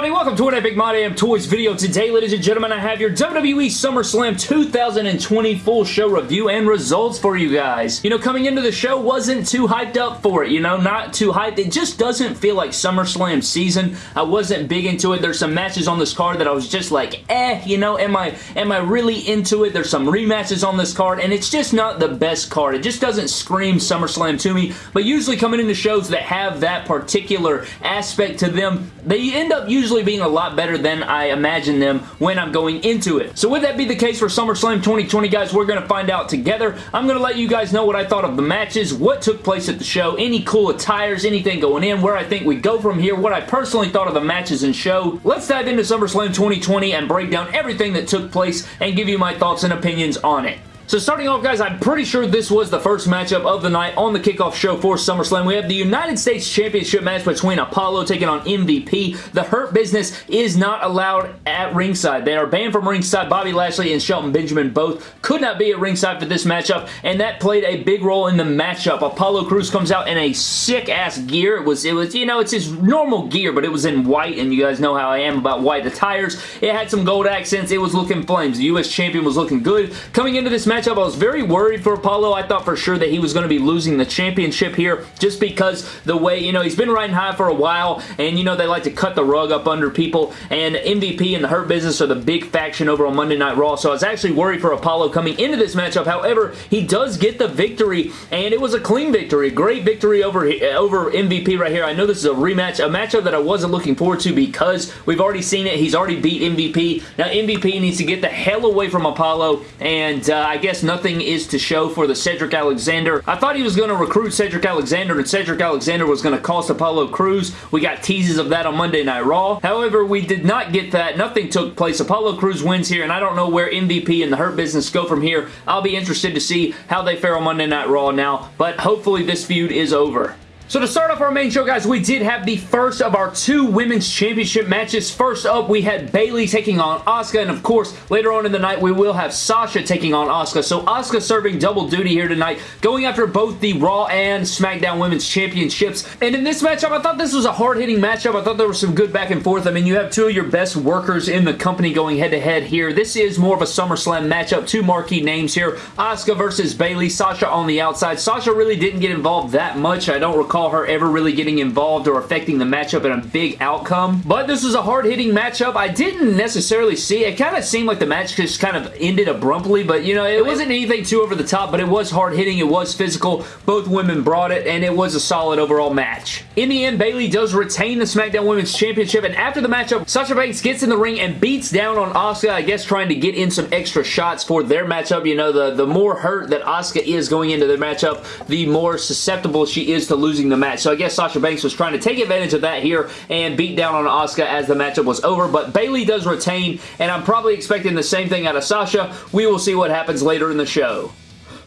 everybody? Welcome to an Epic My Damn Toys video. Today, ladies and gentlemen, I have your WWE SummerSlam 2020 full show review and results for you guys. You know, coming into the show, wasn't too hyped up for it, you know, not too hyped. It just doesn't feel like SummerSlam season. I wasn't big into it. There's some matches on this card that I was just like, eh, you know, am I, am I really into it? There's some rematches on this card, and it's just not the best card. It just doesn't scream SummerSlam to me, but usually coming into shows that have that particular aspect to them, they end up usually being a lot better than I imagine them when I'm going into it. So would that be the case for SummerSlam 2020, guys, we're going to find out together. I'm going to let you guys know what I thought of the matches, what took place at the show, any cool attires, anything going in, where I think we go from here, what I personally thought of the matches and show. Let's dive into SummerSlam 2020 and break down everything that took place and give you my thoughts and opinions on it. So starting off, guys, I'm pretty sure this was the first matchup of the night on the kickoff show for SummerSlam. We have the United States Championship match between Apollo taking on MVP. The Hurt Business is not allowed at ringside. They are banned from ringside. Bobby Lashley and Shelton Benjamin both could not be at ringside for this matchup, and that played a big role in the matchup. Apollo Crews comes out in a sick-ass gear. It was, it was, you know, it's his normal gear, but it was in white, and you guys know how I am about white attires. It had some gold accents. It was looking flames. The U.S. Champion was looking good. Coming into this match, matchup. I was very worried for Apollo. I thought for sure that he was going to be losing the championship here just because the way, you know, he's been riding high for a while and, you know, they like to cut the rug up under people and MVP and the Hurt Business are the big faction over on Monday Night Raw. So I was actually worried for Apollo coming into this matchup. However, he does get the victory and it was a clean victory. Great victory over, over MVP right here. I know this is a rematch, a matchup that I wasn't looking forward to because we've already seen it. He's already beat MVP. Now MVP needs to get the hell away from Apollo and uh, I guess guess nothing is to show for the Cedric Alexander. I thought he was going to recruit Cedric Alexander and Cedric Alexander was going to cost Apollo Crews. We got teases of that on Monday Night Raw. However, we did not get that. Nothing took place. Apollo Crews wins here and I don't know where MVP and the Hurt Business go from here. I'll be interested to see how they fare on Monday Night Raw now, but hopefully this feud is over. So to start off our main show, guys, we did have the first of our two Women's Championship matches. First up, we had Bayley taking on Asuka, and of course, later on in the night, we will have Sasha taking on Asuka. So Asuka serving double duty here tonight, going after both the Raw and SmackDown Women's Championships. And in this matchup, I thought this was a hard-hitting matchup. I thought there was some good back and forth. I mean, you have two of your best workers in the company going head-to-head -head here. This is more of a SummerSlam matchup. Two marquee names here. Asuka versus Bayley. Sasha on the outside. Sasha really didn't get involved that much. I don't recall recall her ever really getting involved or affecting the matchup in a big outcome. But this was a hard-hitting matchup. I didn't necessarily see it. kind of seemed like the match just kind of ended abruptly, but you know, it wasn't anything too over the top, but it was hard-hitting. It was physical. Both women brought it, and it was a solid overall match. In the end, Bayley does retain the SmackDown Women's Championship, and after the matchup, Sasha Banks gets in the ring and beats down on Asuka, I guess trying to get in some extra shots for their matchup. You know, the, the more hurt that Asuka is going into their matchup, the more susceptible she is to losing the match. So I guess Sasha Banks was trying to take advantage of that here and beat down on Asuka as the matchup was over. But Bayley does retain, and I'm probably expecting the same thing out of Sasha. We will see what happens later in the show.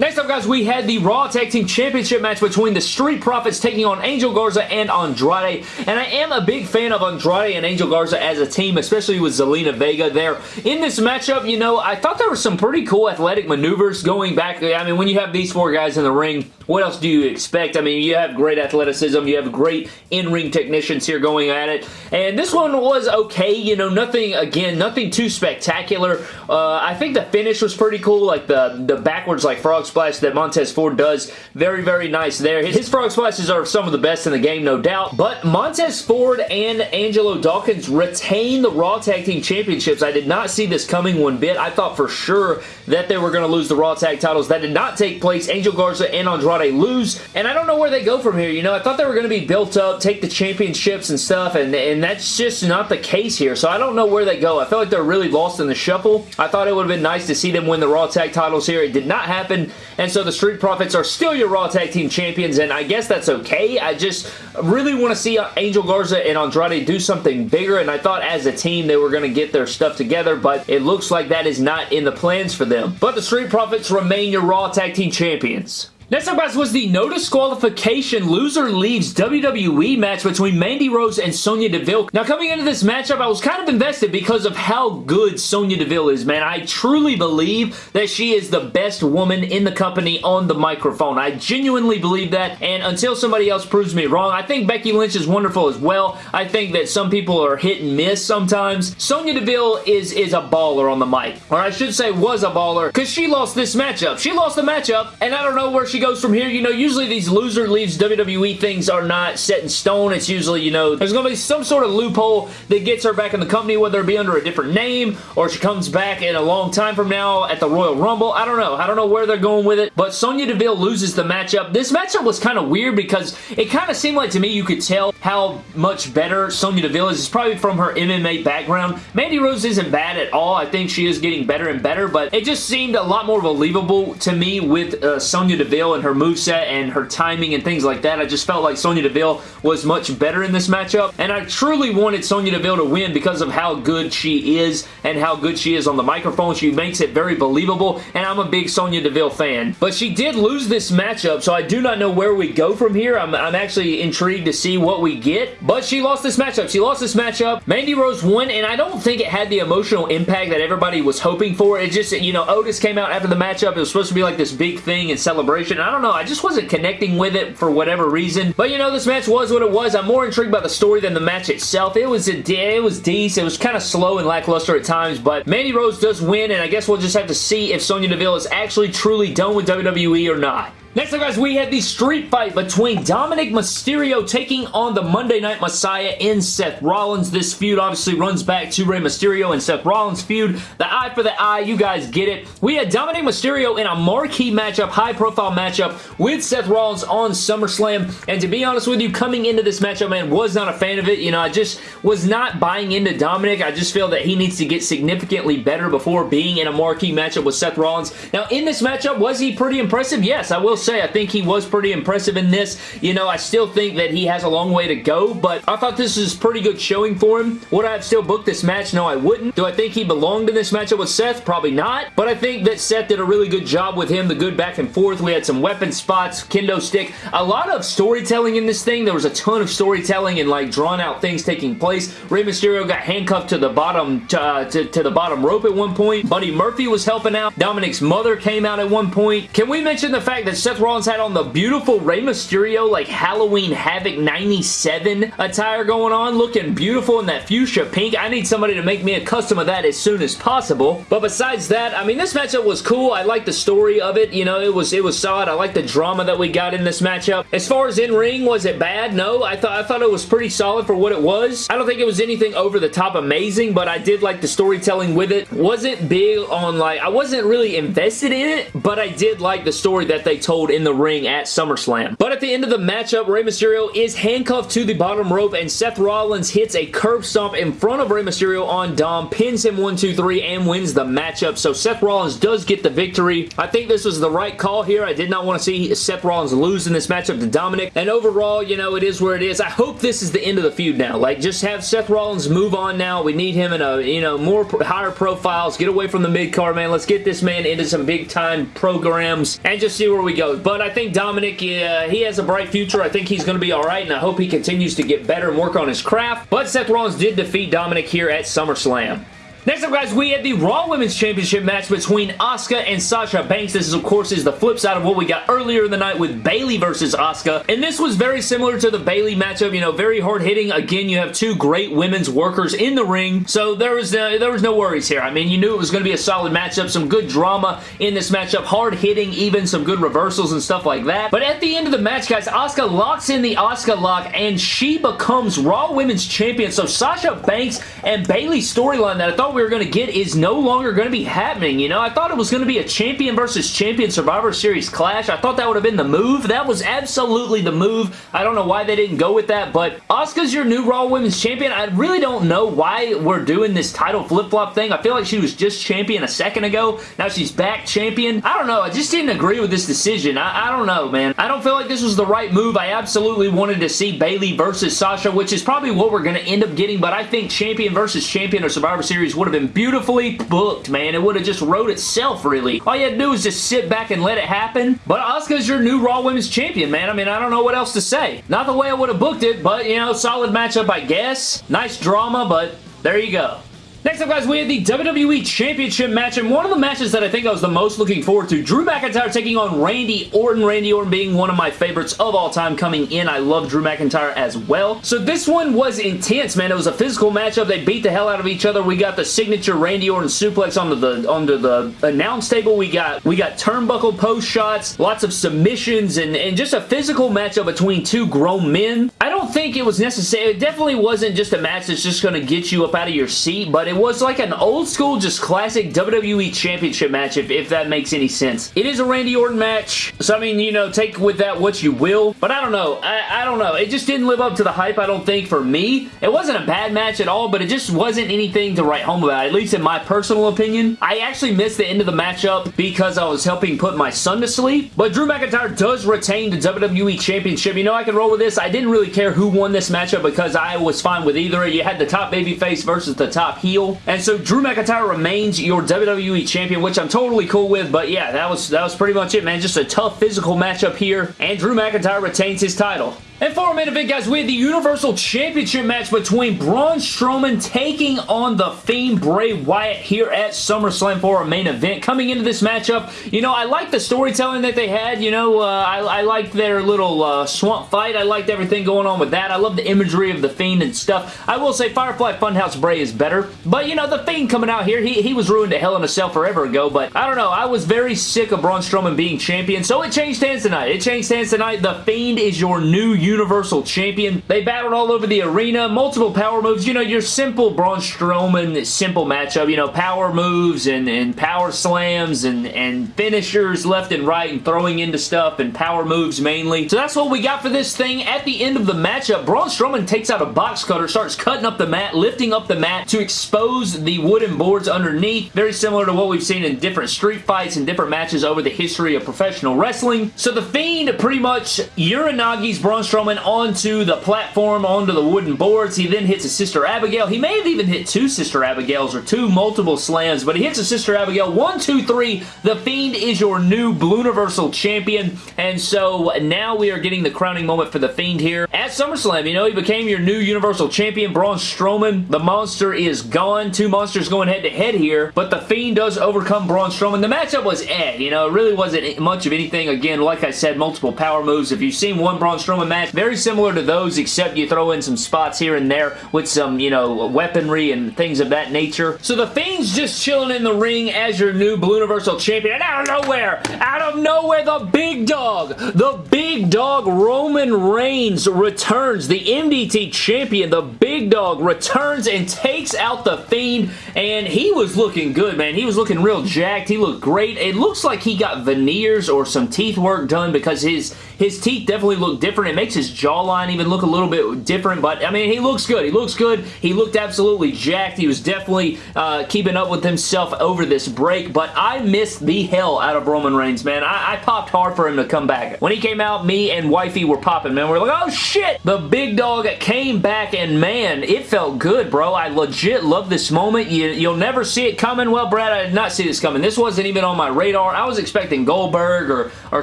Next up, guys, we had the Raw Tag Team Championship match between the Street Profits taking on Angel Garza and Andrade. And I am a big fan of Andrade and Angel Garza as a team, especially with Zelina Vega there. In this matchup, you know, I thought there were some pretty cool athletic maneuvers going back. I mean, when you have these four guys in the ring, what else do you expect? I mean, you have great athleticism. You have great in-ring technicians here going at it. And this one was okay. You know, nothing, again, nothing too spectacular. Uh, I think the finish was pretty cool, like the, the backwards, like frog splash that Montez Ford does. Very, very nice there. His frog splashes are some of the best in the game, no doubt. But Montez Ford and Angelo Dawkins retain the Raw Tag Team Championships. I did not see this coming one bit. I thought for sure that they were going to lose the Raw Tag titles. That did not take place. Angel Garza and Andrade lose, and I don't know where they go from here. You know, I thought they were going to be built up, take the championships and stuff, and, and that's just not the case here, so I don't know where they go. I feel like they're really lost in the shuffle. I thought it would have been nice to see them win the Raw Tag titles here. It did not happen, and so the Street Profits are still your Raw Tag Team Champions, and I guess that's okay. I just really want to see Angel Garza and Andrade do something bigger, and I thought as a team they were going to get their stuff together, but it looks like that is not in the plans for them. But the Street Profits remain your Raw Tag Team Champions. Next up, guys, was the no disqualification loser leaves WWE match between Mandy Rose and Sonya Deville. Now, coming into this matchup, I was kind of invested because of how good Sonya Deville is, man. I truly believe that she is the best woman in the company on the microphone. I genuinely believe that, and until somebody else proves me wrong, I think Becky Lynch is wonderful as well. I think that some people are hit and miss sometimes. Sonya Deville is, is a baller on the mic, or I should say was a baller, because she lost this matchup. She lost the matchup, and I don't know where she goes from here. You know, usually these loser leaves WWE things are not set in stone. It's usually, you know, there's going to be some sort of loophole that gets her back in the company, whether it be under a different name or she comes back in a long time from now at the Royal Rumble. I don't know. I don't know where they're going with it, but Sonya Deville loses the matchup. This matchup was kind of weird because it kind of seemed like to me you could tell how much better Sonya Deville is. It's probably from her MMA background. Mandy Rose isn't bad at all. I think she is getting better and better, but it just seemed a lot more believable to me with uh, Sonya Deville and her move moveset and her timing and things like that. I just felt like Sonya Deville was much better in this matchup, and I truly wanted Sonya Deville to win because of how good she is and how good she is on the microphone. She makes it very believable, and I'm a big Sonya Deville fan. But she did lose this matchup, so I do not know where we go from here. I'm, I'm actually intrigued to see what we get, but she lost this matchup. She lost this matchup. Mandy Rose won, and I don't think it had the emotional impact that everybody was hoping for. It just, you know, Otis came out after the matchup. It was supposed to be like this big thing and celebration. I don't know. I just wasn't connecting with it for whatever reason. But you know, this match was what it was. I'm more intrigued by the story than the match itself. It was a it was decent. It was kind of slow and lackluster at times, but Mandy Rose does win, and I guess we'll just have to see if Sonya Deville is actually truly done with WWE or not. Next up, guys, we have the street fight between Dominic Mysterio taking on the Monday Night Messiah in Seth Rollins. This feud obviously runs back to Rey Mysterio and Seth Rollins feud. The eye for the eye, you guys get it. We had Dominic Mysterio in a marquee matchup, high-profile matchup with Seth Rollins on SummerSlam. And to be honest with you, coming into this matchup, man, was not a fan of it. You know, I just was not buying into Dominic. I just feel that he needs to get significantly better before being in a marquee matchup with Seth Rollins. Now, in this matchup, was he pretty impressive? Yes, I will say I think he was pretty impressive in this. You know, I still think that he has a long way to go, but I thought this was pretty good showing for him. Would I have still booked this match? No, I wouldn't. Do I think he belonged in this matchup with Seth? Probably not, but I think that Seth did a really good job with him, the good back and forth. We had some weapon spots, kendo stick, a lot of storytelling in this thing. There was a ton of storytelling and like drawn out things taking place. Rey Mysterio got handcuffed to the bottom to, uh, to, to the bottom rope at one point. Buddy Murphy was helping out. Dominic's mother came out at one point. Can we mention the fact that Seth Rollins had on the beautiful Rey Mysterio like Halloween Havoc 97 attire going on, looking beautiful in that fuchsia pink. I need somebody to make me a custom of that as soon as possible. But besides that, I mean, this matchup was cool. I like the story of it. You know, it was it was solid. I like the drama that we got in this matchup. As far as in-ring, was it bad? No, I thought I thought it was pretty solid for what it was. I don't think it was anything over the top amazing, but I did like the storytelling with it. Wasn't big on like, I wasn't really invested in it, but I did like the story that they told in the ring at SummerSlam. But at the end of the matchup, Rey Mysterio is handcuffed to the bottom rope and Seth Rollins hits a curb stomp in front of Rey Mysterio on Dom, pins him 1, 2, 3, and wins the matchup. So Seth Rollins does get the victory. I think this was the right call here. I did not want to see Seth Rollins lose in this matchup to Dominic. And overall, you know, it is where it is. I hope this is the end of the feud now. Like, just have Seth Rollins move on now. We need him in a, you know, more higher profiles. Get away from the mid-card, man. Let's get this man into some big-time programs and just see where we go. But I think Dominic, uh, he has a bright future. I think he's going to be alright, and I hope he continues to get better and work on his craft. But Seth Rollins did defeat Dominic here at SummerSlam. Next up, guys, we had the Raw Women's Championship match between Asuka and Sasha Banks. This, is, of course, is the flip side of what we got earlier in the night with Bayley versus Asuka. And this was very similar to the Bayley matchup. You know, very hard-hitting. Again, you have two great women's workers in the ring. So there was, uh, there was no worries here. I mean, you knew it was going to be a solid matchup. Some good drama in this matchup. Hard-hitting, even some good reversals and stuff like that. But at the end of the match, guys, Asuka locks in the Asuka lock, and she becomes Raw Women's Champion. So Sasha Banks and Bayley's storyline that I thought we were going to get is no longer going to be happening. You know, I thought it was going to be a champion versus champion Survivor Series clash. I thought that would have been the move. That was absolutely the move. I don't know why they didn't go with that, but Asuka's your new Raw Women's Champion. I really don't know why we're doing this title flip-flop thing. I feel like she was just champion a second ago. Now she's back champion. I don't know. I just didn't agree with this decision. I, I don't know, man. I don't feel like this was the right move. I absolutely wanted to see Bayley versus Sasha, which is probably what we're going to end up getting, but I think champion versus champion of Survivor Series would have been beautifully booked, man. It would have just wrote itself, really. All you had to do was just sit back and let it happen. But Asuka's your new Raw Women's Champion, man. I mean, I don't know what else to say. Not the way I would have booked it, but, you know, solid matchup, I guess. Nice drama, but there you go. Next up, guys, we have the WWE Championship match, and one of the matches that I think I was the most looking forward to, Drew McIntyre taking on Randy Orton. Randy Orton being one of my favorites of all time coming in. I love Drew McIntyre as well. So this one was intense, man. It was a physical matchup. They beat the hell out of each other. We got the signature Randy Orton suplex onto the onto the announce table. We got we got turnbuckle post shots, lots of submissions, and, and just a physical matchup between two grown men. I don't think it was necessary. It definitely wasn't just a match that's just going to get you up out of your seat, but it was like an old school, just classic WWE Championship match, if, if that makes any sense. It is a Randy Orton match, so I mean, you know, take with that what you will, but I don't know. I, I don't know. It just didn't live up to the hype, I don't think, for me. It wasn't a bad match at all, but it just wasn't anything to write home about, at least in my personal opinion. I actually missed the end of the matchup because I was helping put my son to sleep, but Drew McIntyre does retain the WWE Championship. You know, I can roll with this. I didn't really care who won this matchup because I was fine with either. You had the top babyface versus the top heel, and so Drew McIntyre remains your WWE Champion, which I'm totally cool with, but yeah, that was, that was pretty much it, man. Just a tough physical matchup here, and Drew McIntyre retains his title. And for our main event, guys, we have the Universal Championship match between Braun Strowman taking on The Fiend Bray Wyatt here at SummerSlam for our main event. Coming into this matchup, you know, I like the storytelling that they had. You know, uh, I, I like their little uh, swamp fight. I liked everything going on with that. I love the imagery of The Fiend and stuff. I will say Firefly Funhouse Bray is better. But, you know, The Fiend coming out here, he, he was ruined to Hell in a Cell forever ago. But, I don't know. I was very sick of Braun Strowman being champion. So, it changed hands tonight. It changed hands tonight. The Fiend is your new Universal Champion. They battled all over the arena, multiple power moves. You know, your simple Braun Strowman simple matchup. You know, power moves and, and power slams and, and finishers left and right and throwing into stuff and power moves mainly. So that's what we got for this thing. At the end of the matchup, Braun Strowman takes out a box cutter, starts cutting up the mat, lifting up the mat to expose the wooden boards underneath. Very similar to what we've seen in different street fights and different matches over the history of professional wrestling. So the Fiend pretty much Uranage's Braun Strowman on onto the platform, onto the wooden boards. He then hits a Sister Abigail. He may have even hit two Sister Abigails or two multiple slams, but he hits a Sister Abigail. One, two, three. The Fiend is your new Blue Universal Champion, and so now we are getting the crowning moment for The Fiend here. At SummerSlam, you know, he became your new Universal Champion, Braun Strowman. The monster is gone. Two monsters going head-to-head -head here, but The Fiend does overcome Braun Strowman. The matchup was eh, you know, it really wasn't much of anything. Again, like I said, multiple power moves. If you've seen one Braun Strowman match, very similar to those except you throw in some spots here and there with some, you know, weaponry and things of that nature. So the Fiend's just chilling in the ring as your new Blue Universal Champion and out of nowhere, out of nowhere, the big dog, the big dog Roman Reigns returns, the MDT Champion, the big dog returns and takes out the Fiend and he was looking good, man. He was looking real jacked. He looked great. It looks like he got veneers or some teeth work done because his, his teeth definitely look different. It makes his jawline even look a little bit different, but I mean, he looks good. He looks good. He looked absolutely jacked. He was definitely uh, keeping up with himself over this break, but I missed the hell out of Roman Reigns, man. I, I popped hard for him to come back. When he came out, me and Wifey were popping, man. We are like, oh shit! The big dog came back, and man, it felt good, bro. I legit love this moment. You, you'll never see it coming. Well, Brad, I did not see this coming. This wasn't even on my radar. I was expecting Goldberg or, or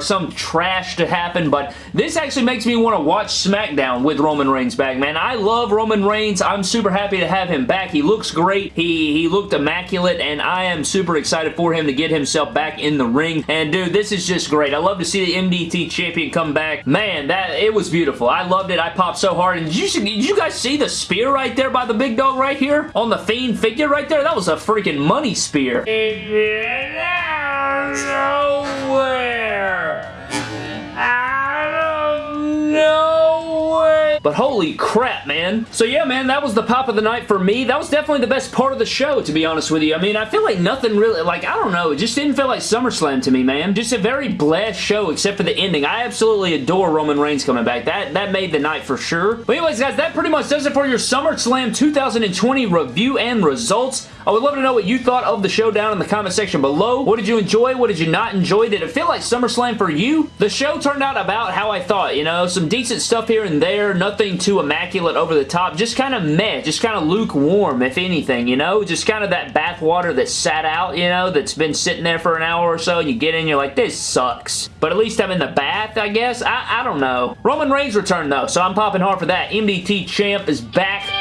some trash to happen, but this actually makes me want to watch SmackDown with Roman Reigns back, man. I love Roman Reigns. I'm super happy to have him back. He looks great. He, he looked immaculate, and I am super excited for him to get himself back in the ring. And, dude, this is just great. I love to see the MDT champion come back. Man, that it was beautiful. I loved it. I popped so hard. And did you, did you guys see the spear right there by the big dog right here? On the Fiend figure right there? That was a freaking money spear. But holy crap, man. So yeah, man, that was the pop of the night for me. That was definitely the best part of the show, to be honest with you. I mean, I feel like nothing really, like, I don't know. It just didn't feel like SummerSlam to me, man. Just a very blessed show, except for the ending. I absolutely adore Roman Reigns coming back. That, that made the night for sure. But anyways, guys, that pretty much does it for your SummerSlam 2020 review and results. I would love to know what you thought of the show down in the comment section below. What did you enjoy? What did you not enjoy? Did it feel like SummerSlam for you? The show turned out about how I thought, you know, some decent stuff here and there, nothing too immaculate over the top, just kind of meh, just kind of lukewarm, if anything, you know? Just kind of that bathwater that sat out, you know, that's been sitting there for an hour or so, and you get in, you're like, this sucks. But at least I'm in the bath, I guess? I, I don't know. Roman Reigns returned, though, so I'm popping hard for that. MDT Champ is back.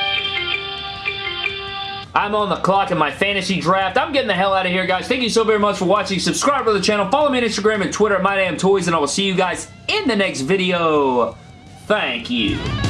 I'm on the clock in my fantasy draft. I'm getting the hell out of here, guys. Thank you so very much for watching. Subscribe to the channel. Follow me on Instagram and Twitter at MyDamnToys, and I will see you guys in the next video. Thank you.